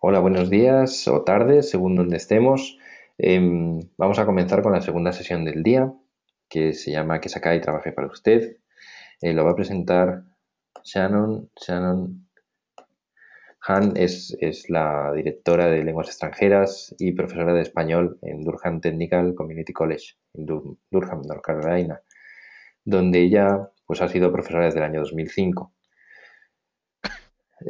Hola, buenos días o tardes, según donde estemos. Em, vamos a comenzar con la segunda sesión del día, que se llama Que saca y trabaje para usted. Eh, lo va a presentar Shannon. Shannon Han es, es, la directora de lenguas extranjeras y profesora de español en Durham Technical Community College, en Durham, North Carolina, donde ella pues, ha sido profesora desde el año 2005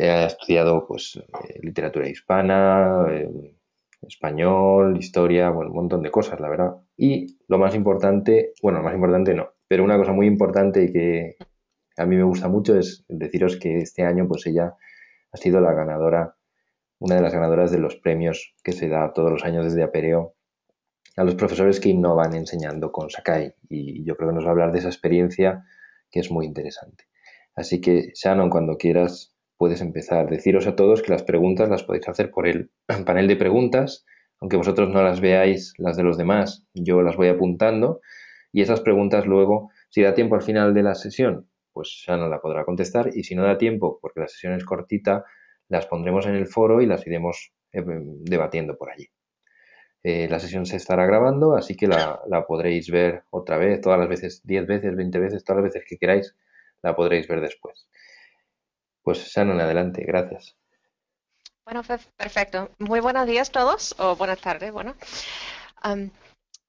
ha estudiado pues eh, literatura hispana, eh, español, historia, bueno, un montón de cosas, la verdad. Y lo más importante, bueno, lo más importante no, pero una cosa muy importante y que a mí me gusta mucho es deciros que este año pues ella ha sido la ganadora, una de las ganadoras de los premios que se da todos los años desde Apereo a los profesores que innovan enseñando con Sakai. Y yo creo que nos va a hablar de esa experiencia que es muy interesante. Así que, Shannon, cuando quieras, puedes empezar. Deciros a todos que las preguntas las podéis hacer por el panel de preguntas, aunque vosotros no las veáis las de los demás, yo las voy apuntando y esas preguntas luego, si da tiempo al final de la sesión, pues ya no la podrá contestar y si no da tiempo, porque la sesión es cortita, las pondremos en el foro y las iremos eh, debatiendo por allí. Eh, la sesión se estará grabando, así que la, podréis ver otra vez, todas las veces, 10 veces, 20 veces, todas las veces que queráis, la podréis ver después. Pues Shannon, adelante, gracias. Bueno, perfecto. Muy buenos días a todos, o buenas tardes, bueno.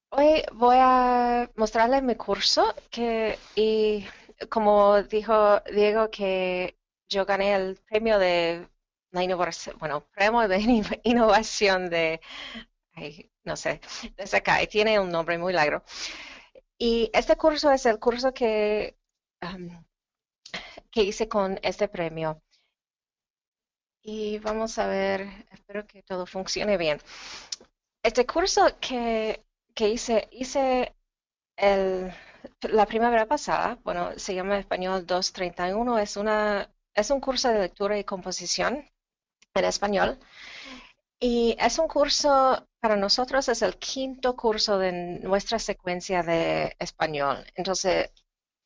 hoy voy a mostrarles mi curso que, y como dijo Diego, que yo gané el premio de innovación, bueno, premio de innovación de, no sé, de acá, tiene un nombre muy largo. Y este curso es el curso que que hice con este premio. Y vamos a ver, espero que todo funcione bien. Este curso que, que hice, hice el, la primavera pasada, bueno, se llama Español 231, es, una, es un curso de lectura y composición en español. Y es un curso, para nosotros es el quinto curso de nuestra secuencia de español. Entonces,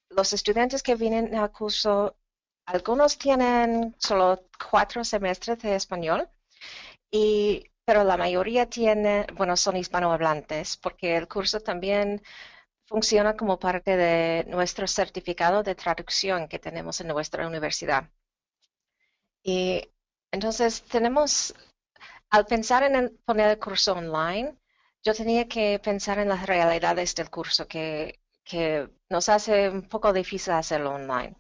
los estudiantes que vienen al curso, algunos tienen solo cuatro semestres de español, y, pero la mayoría tiene, bueno, son hispanohablantes, porque el curso también funciona como parte de nuestro certificado de traducción que tenemos en nuestra universidad. Y entonces tenemos, al pensar en poner el curso online, yo tenía que pensar en las realidades del curso, que que nos hace un poco difícil hacerlo online.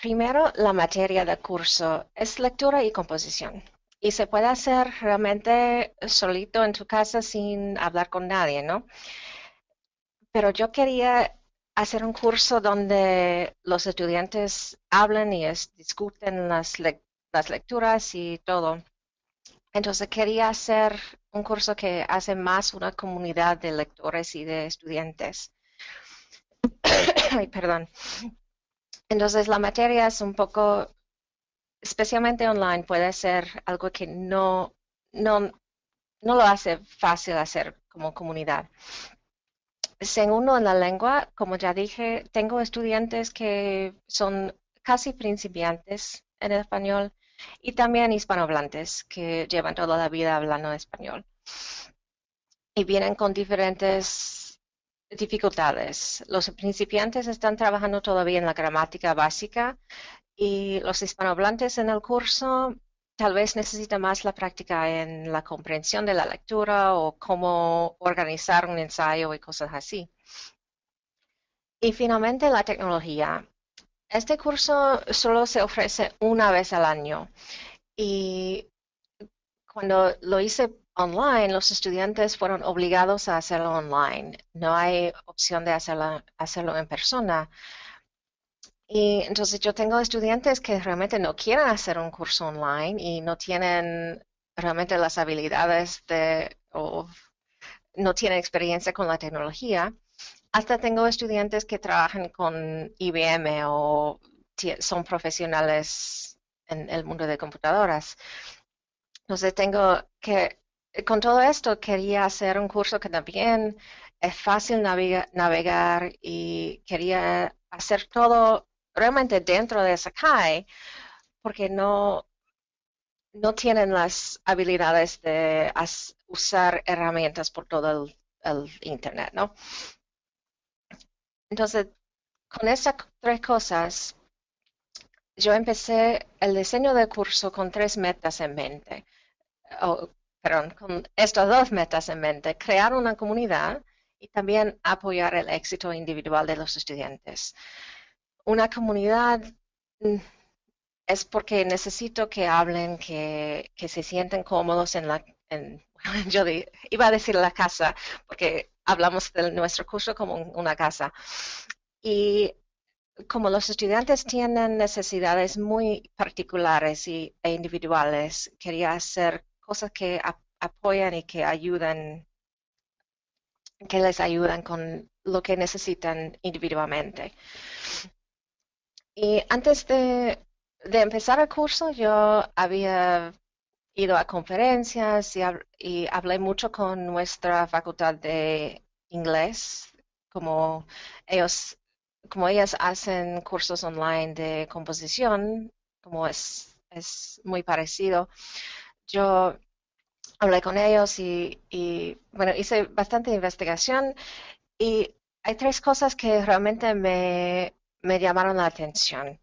Primero, la materia del curso es lectura y composición. Y se puede hacer realmente solito en tu casa sin hablar con nadie, ¿no? Pero yo quería hacer un curso donde los estudiantes hablen y discuten las, las lecturas y todo. Entonces quería hacer un curso que hace más una comunidad de lectores y de estudiantes. Ay, perdón. Entonces la materia es un poco, especialmente online, puede ser algo que no, no, no lo hace fácil hacer como comunidad. Segundo, en la lengua, como ya dije, tengo estudiantes que son casi principiantes en el español y también hispanohablantes que llevan toda la vida hablando español. Y vienen con diferentes dificultades. Los principiantes están trabajando todavía en la gramática básica y los hispanohablantes en el curso tal vez necesitan más la práctica en la comprensión de la lectura o cómo organizar un ensayo y cosas así. Y finalmente la tecnología. Este curso solo se ofrece una vez al año y cuando lo hice online, los estudiantes fueron obligados a hacerlo online. No hay opción de hacerlo, hacerlo en persona. Y entonces yo tengo estudiantes que realmente no quieren hacer un curso online y no tienen realmente las habilidades de o no tienen experiencia con la tecnología. Hasta tengo estudiantes que trabajan con IBM o son profesionales en el mundo de computadoras. Entonces tengo que, con todo esto quería hacer un curso que también es fácil navegar y quería hacer todo realmente dentro de Sakai porque no, no tienen las habilidades de usar herramientas por todo el, el Internet, ¿no? Entonces, con estas tres cosas, yo empecé el diseño del curso con tres metas en mente. Con estas dos metas en mente. Crear una comunidad y también apoyar el éxito individual de los estudiantes. Una comunidad mm, es porque necesito que hablen, que, se sienten cómodos en la... yo iba a decir la casa, porque hablamos de nuestro curso como una casa. Y como los estudiantes tienen necesidades muy particulares y, e individuales, quería hacer cosas que apoyan y que ayudan, que les ayudan con lo que necesitan individualmente. Y antes de, empezar el curso, yo había ido a conferencias y, y hablé mucho con nuestra facultad de inglés, como ellos como ellas hacen cursos online de composición, como es, es muy parecido, yo hablé con ellos y, bueno, hice bastante investigación y hay tres cosas que realmente me, llamaron la atención.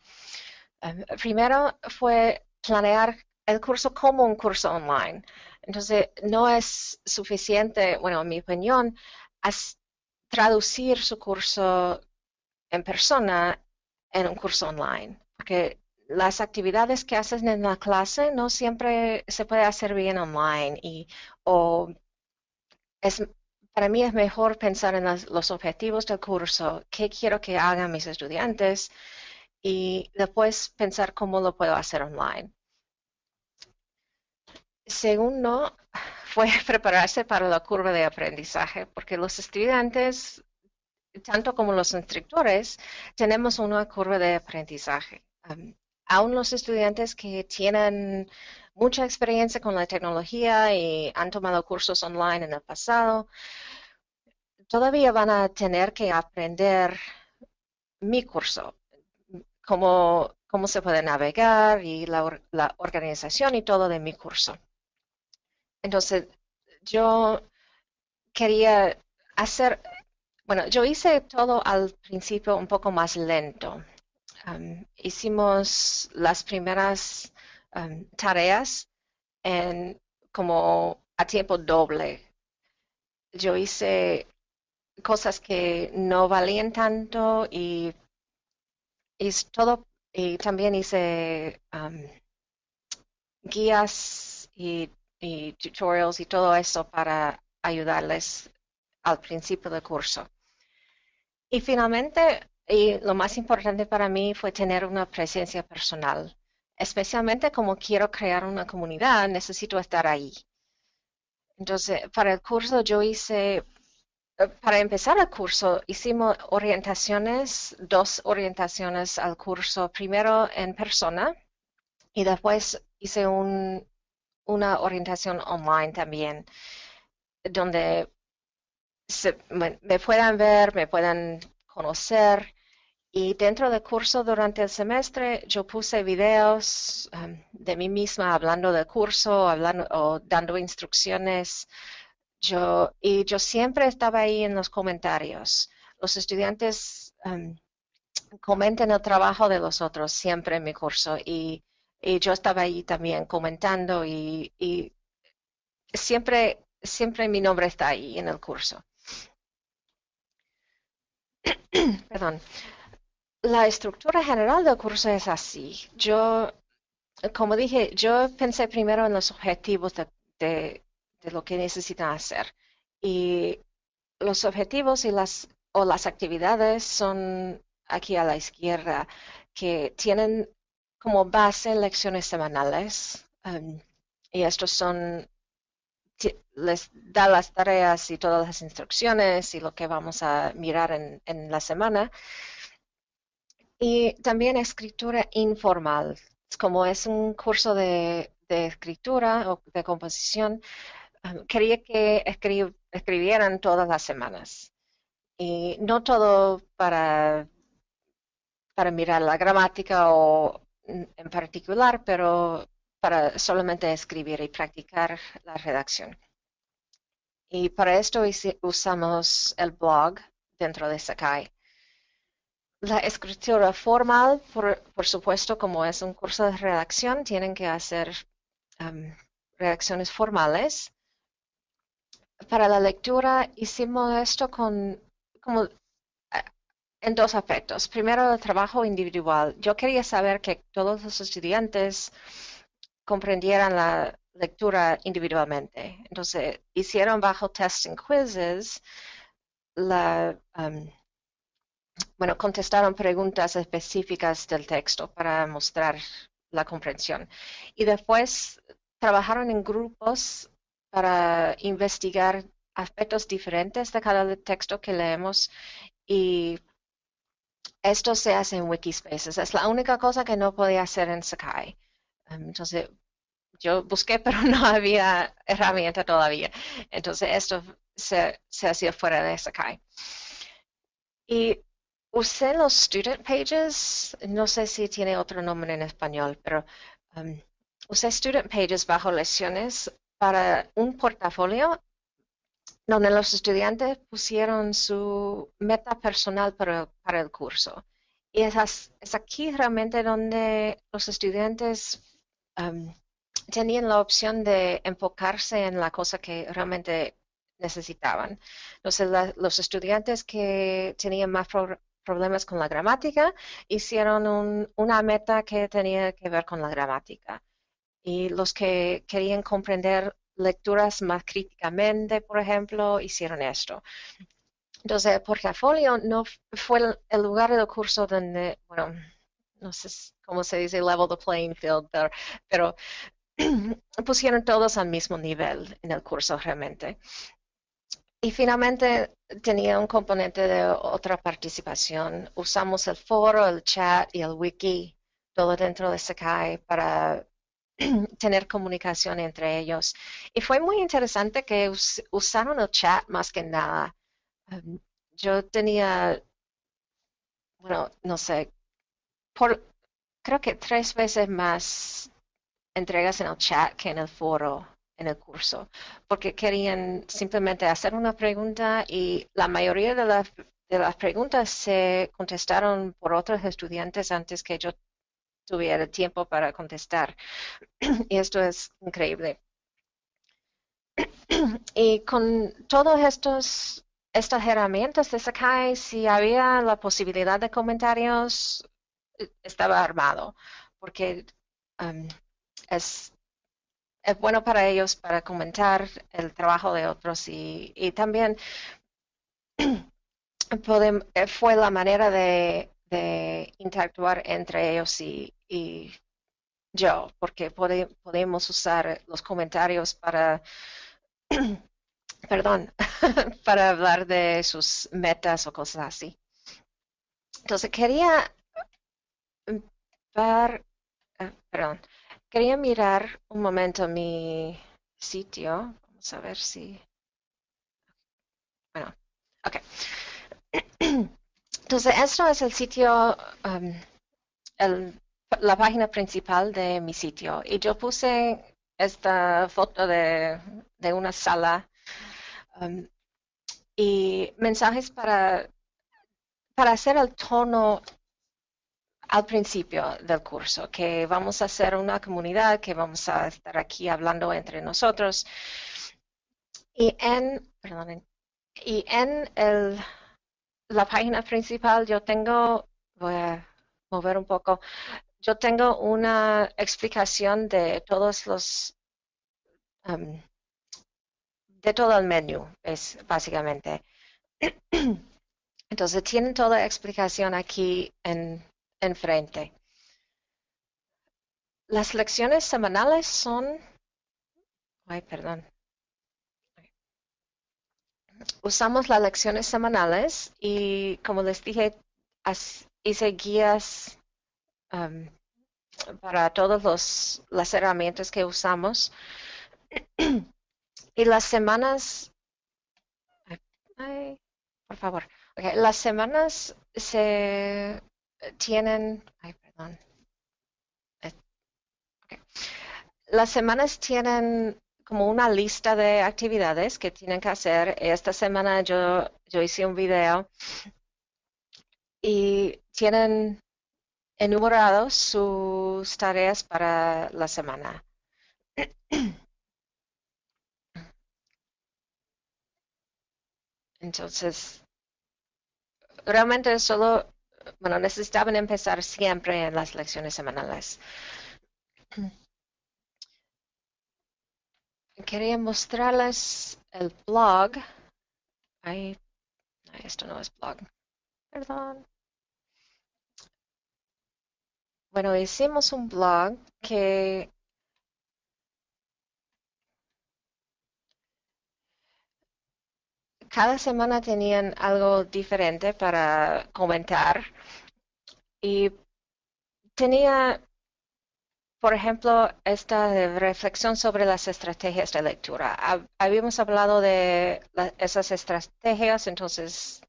Em, primero fue planear el curso como un curso online. Entonces, no es suficiente, bueno, en mi opinión, traducir su curso en persona en un curso online, las actividades que haces en la clase no siempre se puede hacer bien online y o es para mí es mejor pensar en los objetivos del curso, qué quiero que hagan mis estudiantes y después pensar cómo lo puedo hacer online. Segundo, fue prepararse para la curva de aprendizaje, porque los estudiantes tanto como los instructores, tenemos una curva de aprendizaje. Aún los estudiantes que tienen mucha experiencia con la tecnología y han tomado cursos online en el pasado, todavía van a tener que aprender mi curso, cómo, cómo se puede navegar y la, la organización y todo de mi curso. Entonces, yo quería hacer bueno, yo hice todo al principio un poco más lento. Hicimos las primeras tareas en como a tiempo doble. Yo hice cosas que no valían tanto y, también hice guías y, y tutorials y todo eso para ayudarles al principio del curso. Y finalmente, y lo más importante para mí fue tener una presencia personal. Especialmente como quiero crear una comunidad, necesito estar ahí. Entonces, para el curso yo hice, eh, para empezar el curso, hicimos orientaciones, dos orientaciones al curso, primero en persona y después hice una orientación online también, donde me, puedan ver, me puedan conocer. Y dentro del curso durante el semestre yo puse videos um, de mí misma hablando del curso, hablando o dando instrucciones. Yo, y yo siempre estaba ahí en los comentarios. Los estudiantes um, comentan el trabajo de los otros siempre en mi curso y, yo estaba ahí también comentando y, y siempre, siempre mi nombre está ahí en el curso. Perdón. La estructura general del curso es así. Yo, como dije, yo pensé primero en los objetivos de, lo que necesitan hacer. Y los objetivos y las, o las actividades son aquí a la izquierda, que tienen como base lecciones semanales. Um, y estos son les da las tareas y todas las instrucciones y lo que vamos a mirar en, la semana. Y también escritura informal. Como es un curso de, escritura o de composición, um, quería que escribieran todas las semanas. Y no todo para, para mirar la gramática o en particular, pero para solamente escribir y practicar la redacción. Y para esto usamos el blog dentro de Sakai. La escritura formal, por, supuesto, como es un curso de redacción, tienen que hacer um, redacciones formales. Para la lectura hicimos esto con como eh, en dos aspectos. Primero, el trabajo individual. Yo quería saber que todos los estudiantes comprendieran la lectura individualmente. Entonces, hicieron bajo testing quizzes la, um, bueno, contestaron preguntas específicas del texto para mostrar la comprensión. Y después trabajaron en grupos para investigar aspectos diferentes de cada texto que leemos y esto se hace en Wikispaces. Es la única cosa que no podía hacer en Sakai. Um, entonces, yo busqué, pero no había herramienta todavía. Entonces, esto se, se hacía fuera de Sakai. Y usé los student pages, no sé si tiene otro nombre en español, pero um, usé student pages bajo lecciones para un portafolio donde los estudiantes pusieron su meta personal para, el curso. Y es, aquí realmente donde los estudiantes tenían la opción de enfocarse en la cosa que realmente necesitaban. Entonces, los estudiantes que tenían más problemas con la gramática hicieron una meta que tenía que ver con la gramática. Y los que querían comprender lecturas más críticamente, por ejemplo, hicieron esto. Entonces, el portafolio no fue el lugar del curso donde, bueno, no sé cómo se dice, level the playing field, pero pusieron todos al mismo nivel en el curso realmente. Y finalmente tenía un componente de otra participación. Usamos el foro, el chat y el wiki, todo dentro de Sakai para tener comunicación entre ellos. Y fue muy interesante que usaron el chat más que nada. Um, yo tenía, bueno, no sé, por, creo que tres veces más entregas en el chat que en el foro en el curso, porque querían simplemente hacer una pregunta y la mayoría de, de las preguntas se contestaron por otros estudiantes antes que yo tuviera tiempo para contestar. y esto es increíble. y con todos estos estas herramientas de Sakai, si había la posibilidad de comentarios, estaba armado, porque um, es, es bueno para ellos para comentar el trabajo de otros y, también eh, fue la manera de, interactuar entre ellos y, yo, porque podemos usar los comentarios para, perdón, para hablar de sus metas o cosas así. Entonces quería ver, eh, perdón, Quería mirar un momento mi sitio. Vamos a ver si... Bueno, ok. Entonces, esto es el sitio, um, la página principal de mi sitio. Y yo puse esta foto de, una sala um, y mensajes para, para hacer el tono al principio del curso, que vamos a hacer una comunidad, que vamos a estar aquí hablando entre nosotros. Y en, y en el, la página principal yo tengo, voy a mover un poco, yo tengo una explicación de todos los, um, de todo el menú, es básicamente. Entonces tienen toda la explicación aquí en enfrente. Las lecciones semanales son... Ay, perdón. Usamos las lecciones semanales y como les dije, hice guías um, para todas las herramientas que usamos. y las semanas... Ay, por favor. las semanas se tienen, ay, perdón, las semanas tienen como una lista de actividades que tienen que hacer. Esta semana yo, yo hice un video y tienen enumerados sus tareas para la semana. Entonces, realmente solo, bueno, necesitaban empezar siempre en las lecciones semanales. Quería mostrarles el blog. Ahí, esto no es blog. Perdón. Bueno, hicimos un blog que cada semana tenían algo diferente para comentar y tenía, por ejemplo, esta reflexión sobre las estrategias de lectura. Habíamos hablado de esas estrategias, entonces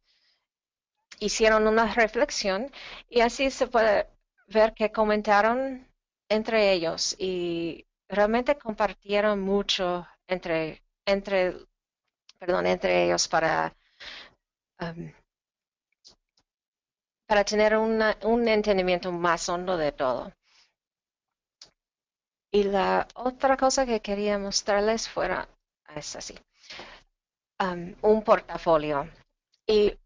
hicieron una reflexión y así se puede ver que comentaron entre ellos y realmente compartieron mucho entre, entre perdón, entre ellos para, para tener un entendimiento más hondo de todo. Y la otra cosa que quería mostrarles fuera, es así, um, un portafolio. Y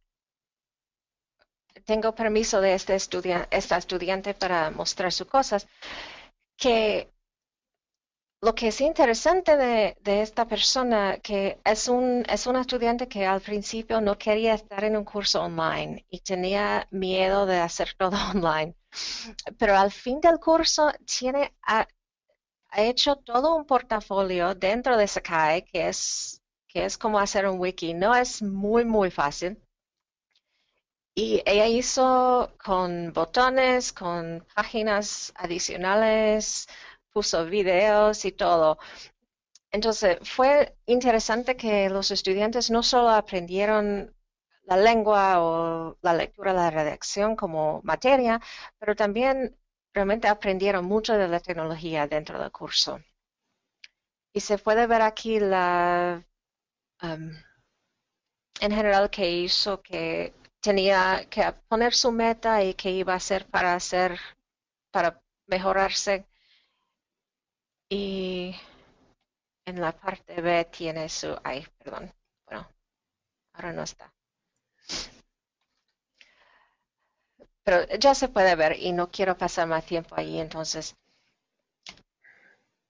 tengo permiso de este estudiante, esta estudiante para mostrar sus cosas, que lo que es interesante de, esta persona, que es un, es un estudiante que al principio no quería estar en un curso online y tenía miedo de hacer todo online, pero al fin del curso tiene, ha, hecho todo un portafolio dentro de Sakai, que es, que es como hacer un wiki. No es muy, muy fácil. Y ella hizo con botones, con páginas adicionales, puso videos y todo. Entonces, fue interesante que los estudiantes no solo aprendieron la lengua o la lectura, la redacción como materia, pero también realmente aprendieron mucho de la tecnología dentro del curso. Y se puede ver aquí la, um, en general, que hizo que tenía que poner su meta y que iba a hacer para hacer, para mejorarse y en la parte B tiene su... Ay, perdón. Bueno, ahora no está. Pero ya se puede ver y no quiero pasar más tiempo ahí, entonces...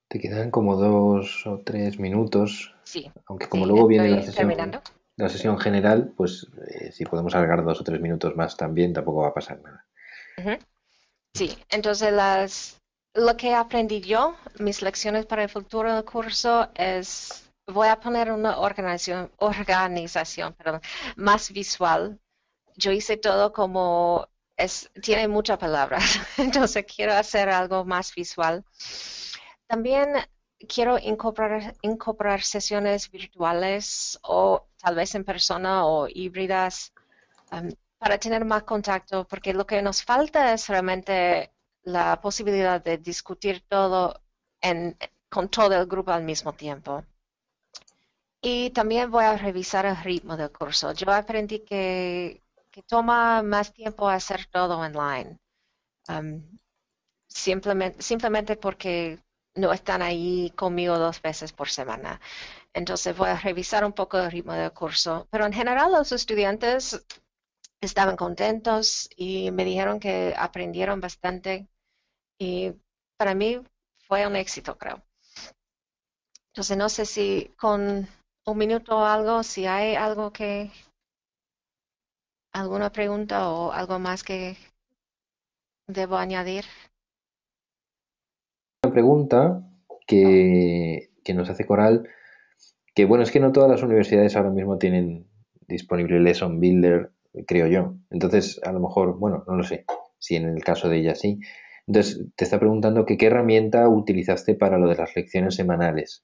Te quedan como dos o tres minutos. Sí. Aunque como luego viene la sesión, la sesión general, pues eh, si podemos alargar dos o tres minutos más también, tampoco va a pasar nada. Sí, entonces las lo que aprendí yo, mis lecciones para el futuro del curso es, voy a poner una organización, organización perdón, más visual. Yo hice todo como, es, tiene muchas palabras, entonces quiero hacer algo más visual. También quiero incorporar, incorporar sesiones virtuales o tal vez en persona o híbridas um, para tener más contacto, porque lo que nos falta es realmente la posibilidad de discutir todo con todo el grupo al mismo tiempo. Y también voy a revisar el ritmo del curso. Yo aprendí que, toma más tiempo hacer todo online. Um, simplemente, simplemente porque no están ahí conmigo dos veces por semana. Entonces voy a revisar un poco el ritmo del curso. Pero en general los estudiantes estaban contentos y me dijeron que aprendieron bastante y para mí fue un éxito, creo. Entonces, no sé si con un minuto o algo, si hay algo que, alguna pregunta o algo más que debo añadir. Una pregunta que, que nos hace Coral, que bueno, es que no todas las universidades ahora mismo tienen disponible Lesson Builder, creo yo. Entonces, a lo mejor, bueno, no lo sé, si en el caso de ella sí, entonces, te está preguntando que qué herramienta utilizaste para lo de las lecciones semanales.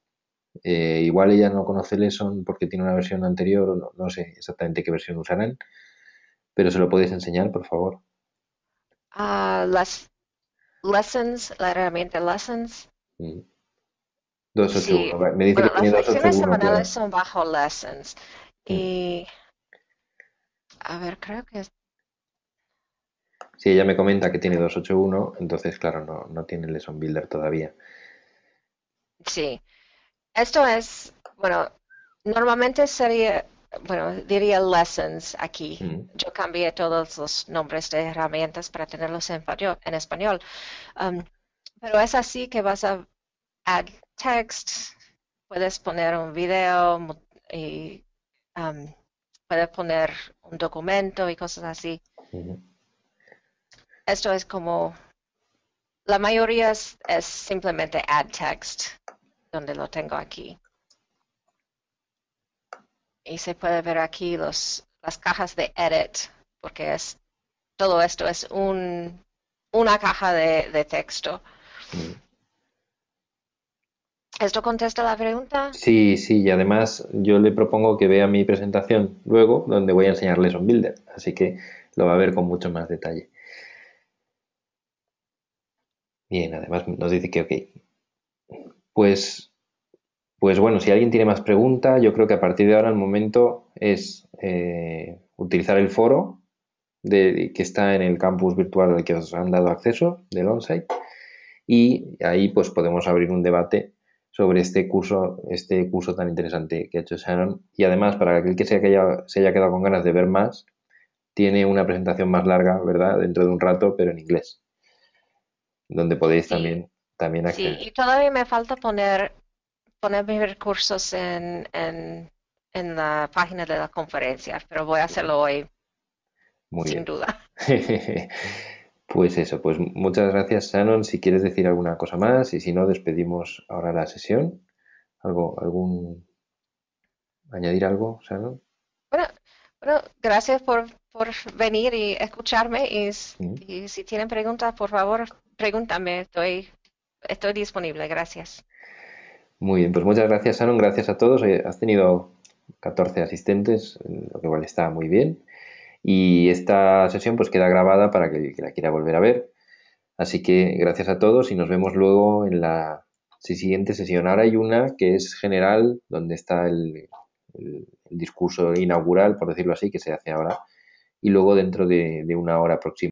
Eh, igual ella no conoce Lesson porque tiene una versión anterior, no, sé exactamente qué versión usarán, pero se lo podéis enseñar, por favor. Uh, las lessons, la herramienta lessons. Mm. Sí, 281. Va- Me dice que bueno, las lecciones 281, semanales pero... son bajo lessons. Mm. Y, a ver, creo que es- Si ella me comenta que tiene 281, entonces, claro, no, no tiene Lesson Builder todavía. sí. Esto es, bueno, normalmente sería, bueno, diría lessons aquí. Mm. Yo cambié todos los nombres de herramientas para tenerlos en español. En español. Um, pero es así que vas a add text, puedes poner un video y um, puedes poner un documento y cosas así. Esto es como, la mayoría es, es simplemente add text, donde lo tengo aquí. Y se puede ver aquí los, las cajas de edit, porque es, todo esto es un, una caja de, de texto. ¿Esto contesta la pregunta? Sí, sí, y además yo le propongo que vea mi presentación luego, donde voy a enseñar Lesson Builder, así que lo va a ver con mucho más detalle. Bien, además nos dice que ok. Pues, pues bueno, si alguien tiene más preguntas, yo creo que a partir de ahora el momento es eh, utilizar el foro de, que está en el campus virtual al que os han dado acceso del onsite y ahí pues podemos abrir un debate sobre este curso, este curso tan interesante que ha hecho Shannon. Y además, para aquel que se haya, se haya quedado con ganas de ver más, tiene una presentación más larga, ¿verdad? Dentro de un rato, pero en inglés, donde podéis Sí, también, también sí, acceder. y todavía me falta poner, poner mis recursos en, en, en la página de la conferencia, pero voy a hacerlo hoy, Muy sin bien. duda. Pues eso, pues muchas gracias, Shannon. Si quieres decir alguna cosa más y si no, despedimos ahora la sesión. ¿Algo, algún, añadir algo, Shannon? Bueno, bueno, gracias por, por venir y escucharme y, Mm. y si tienen preguntas, por favor, pregúntame, estoy, estoy disponible, gracias. Muy bien, pues muchas gracias, Shannon. Gracias a todos. Has tenido 14 asistentes, lo que igual está muy bien. Y esta sesión pues queda grabada para que la quiera volver a ver. Así que gracias a todos y nos vemos luego en la siguiente sesión. Ahora hay una que es general, donde está el, discurso inaugural, por decirlo así, que se hace ahora. Y luego dentro de, de una hora próxima.